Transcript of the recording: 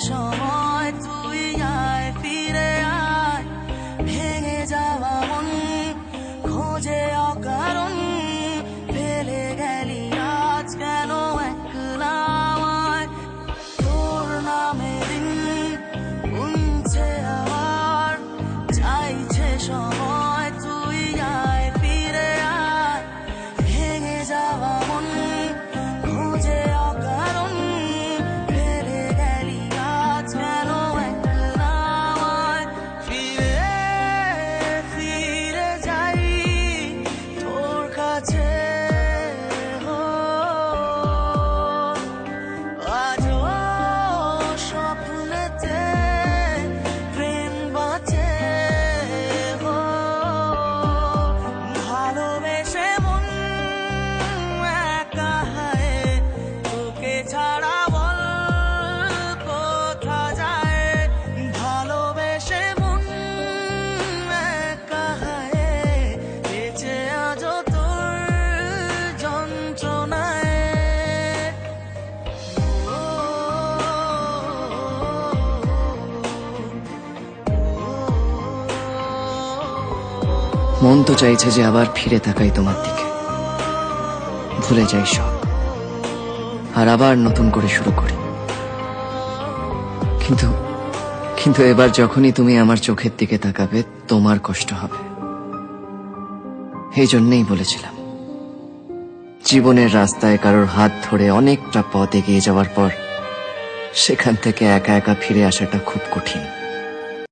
সময় তো মন তো চাইছে যে আবার ফিরে তাকাই তোমার দিকে। ভুলে যাই সব। আর আবার নতুন করে শুরু করি। কিন্তু কিন্তু এবার যখনই তুমি আমার চোখের দিকে তাকাবে, তোমার কষ্ট হবে। এই জন্যেই বলেছিলাম। জীবনের রাস্তায় কারোর হাত ধরে অনেকটা পথ এগিয়ে যাওয়ার পর, সেখান থেকে একা একা ফিরে আসাটা খুব কঠিন।